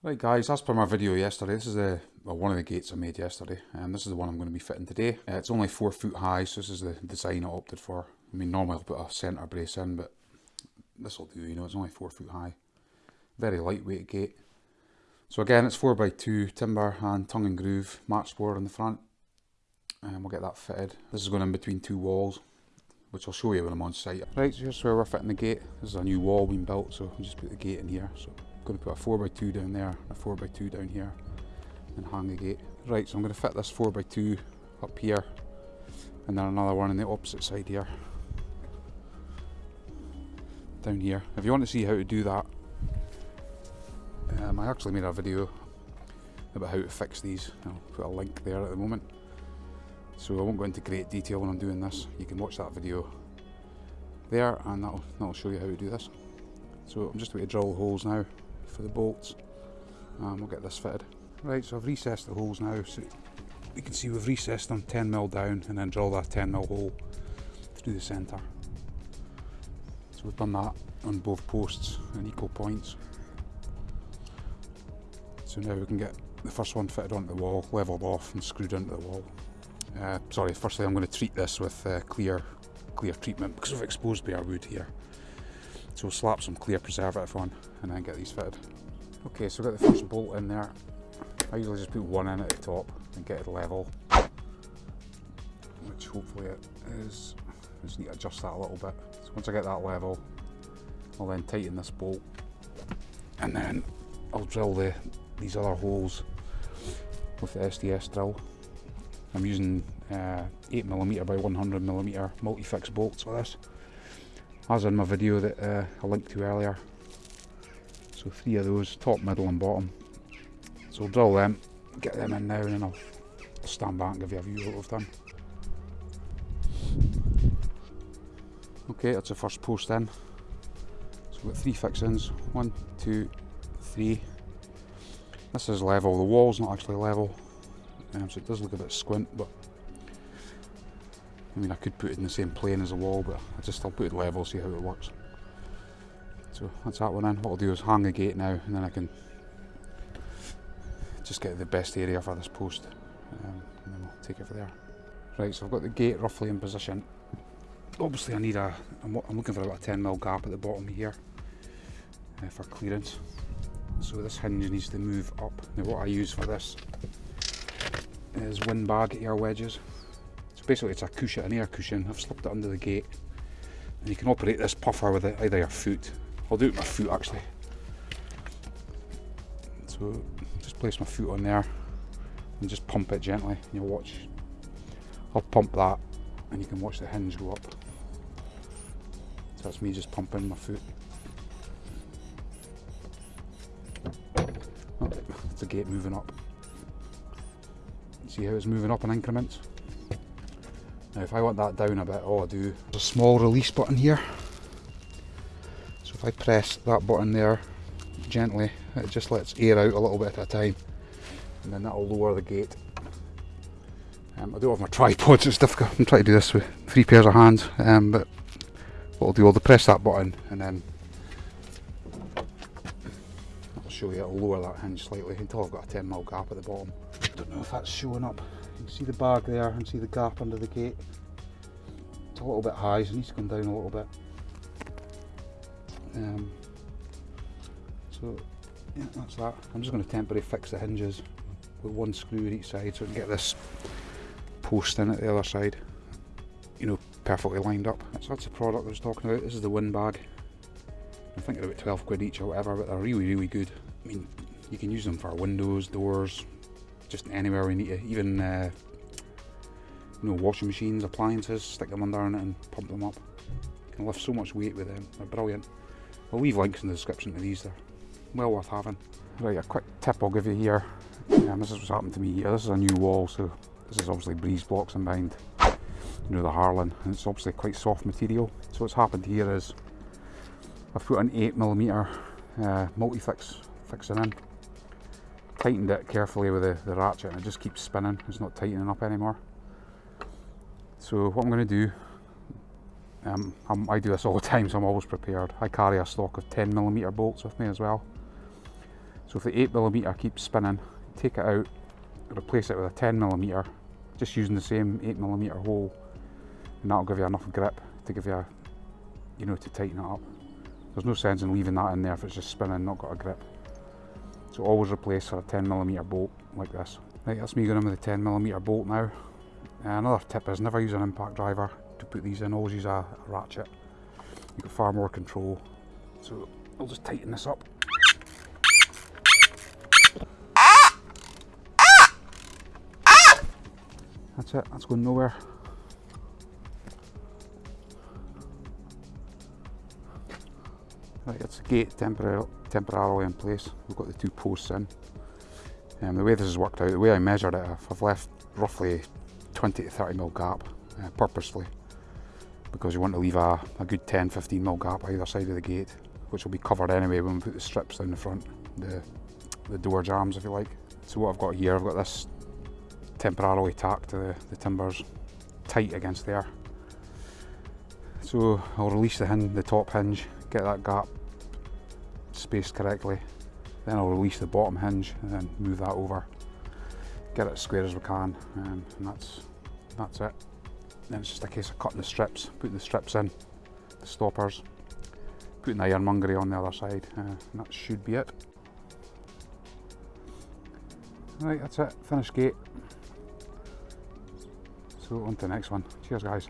Right guys, as per my video yesterday, this is the well, one of the gates I made yesterday, and this is the one I'm going to be fitting today. Uh, it's only 4 foot high, so this is the design I opted for. I mean, normally I'll put a centre brace in, but this will do, you know, it's only 4 foot high. Very lightweight gate. So again, it's 4x2 timber and tongue and groove match board on the front, and we'll get that fitted. This is going in between two walls, which I'll show you when I'm on site. Right, so here's where we're fitting the gate. This is a new wall being built, so we'll just put the gate in here. So going to put a 4x2 down there, a 4x2 down here, and hang the gate. Right, so I'm going to fit this 4x2 up here, and then another one on the opposite side here. Down here. If you want to see how to do that, um, I actually made a video about how to fix these. I'll put a link there at the moment. So I won't go into great detail when I'm doing this. You can watch that video there and that'll, that'll show you how to do this. So I'm just going to drill holes now for the bolts and we'll get this fitted. Right, so I've recessed the holes now, so you can see we've recessed them 10mm down and then drill that 10mm hole through the centre. So we've done that on both posts and equal points. So now we can get the first one fitted onto the wall, levelled off and screwed into the wall. Uh, sorry, firstly I'm going to treat this with uh, clear clear treatment because we've exposed bare wood here. So we'll slap some clear preservative on and then get these fitted. Okay, so I've got the first bolt in there. I usually just put one in at the top and get it level, which hopefully it is. I just need to adjust that a little bit. So once I get that level, I'll then tighten this bolt and then I'll drill the these other holes with the SDS drill. I'm using uh, 8mm by 100mm multi-fix bolts for this as in my video that uh, I linked to earlier. So three of those, top, middle and bottom. So I'll drill them, get them in now and then I'll stand back and give you a view of what we've done. Okay, that's the first post in. So we've got three fixings, one, two, three. This is level, the wall's not actually level, um, so it does look a bit squint, but I mean, I could put it in the same plane as the wall, but I just I'll put it level, see how it works. So that's that one in. What I'll do is hang a gate now, and then I can just get the best area for this post, um, and then we'll take it from there. Right, so I've got the gate roughly in position. Obviously, I need a. I'm, I'm looking for about a 10 mil gap at the bottom here uh, for clearance. So this hinge needs to move up. Now, what I use for this is Winbag air wedges basically it's a cushion, an air cushion. I've slipped it under the gate. And you can operate this puffer with either your foot. I'll do it with my foot actually. So just place my foot on there and just pump it gently and you'll watch. I'll pump that and you can watch the hinge go up. So that's me just pumping my foot. Oh, the gate moving up. See how it's moving up in increments? Now if I want that down a bit, all I do is a small release button here. So if I press that button there gently, it just lets air out a little bit at a time. And then that'll lower the gate. Um, I don't have my tripod, so it's difficult. I'm trying to do this with three pairs of hands. Um, but what I'll do, I'll press that button and then I'll show you, it'll lower that hinge slightly until I've got a 10mm gap at the bottom. I don't know if that's showing up. You can see the bag there and see the gap under the gate. It's a little bit high, so it needs to come down a little bit. Um, so yeah, that's that. I'm just going to temporarily fix the hinges with one screw in each side so I can get this post in at the other side, you know, perfectly lined up. So that's the product I was talking about. This is the Winbag. I think they're about 12 quid each or whatever, but they're really, really good. I mean, you can use them for windows, doors, just anywhere we need to, even uh, you know washing machines, appliances, stick them under and pump them up. You can lift so much weight with them, they're brilliant. I'll leave links in the description to these, they're well worth having. Right, a quick tip I'll give you here, this is what's happened to me here, this is a new wall, so this is obviously breeze blocks and behind, you know, the harling, and it's obviously quite soft material. So what's happened here is, I've put an 8mm uh, multi-fix fixing in, tightened it carefully with the, the ratchet and it just keeps spinning, it's not tightening up anymore. So what I'm going to do, um, i do this all the time so I'm always prepared. I carry a stock of 10mm bolts with me as well. So if the 8mm keeps spinning, take it out, replace it with a 10mm, just using the same 8mm hole, and that'll give you enough grip to give you, a, you know, to tighten it up. There's no sense in leaving that in there if it's just spinning, not got a grip. So always replace for a 10mm bolt like this. Right, that's me going in with a 10mm bolt now. Uh, another tip is never use an impact driver to put these in, always use a, a ratchet. You've got far more control. So I'll just tighten this up. That's it, that's going nowhere. Right, it's the gate temporarily, temporarily in place. We've got the two posts in. Um, the way this has worked out, the way I measured it, I've left roughly 20 to 30 mil gap uh, purposely because you want to leave a, a good 10 15 mil gap either side of the gate which will be covered anyway when we put the strips down the front the the door jambs if you like so what I've got here I've got this temporarily tacked to the, the timbers tight against there so I'll release the hinge, the top hinge get that gap spaced correctly then I'll release the bottom hinge and then move that over get it as square as we can um, and that's that's it. Then it's just a case of cutting the strips putting the strips in the stoppers putting the ironmongery on the other side uh, and that should be it. Right that's it finished gate. So on to the next one. Cheers guys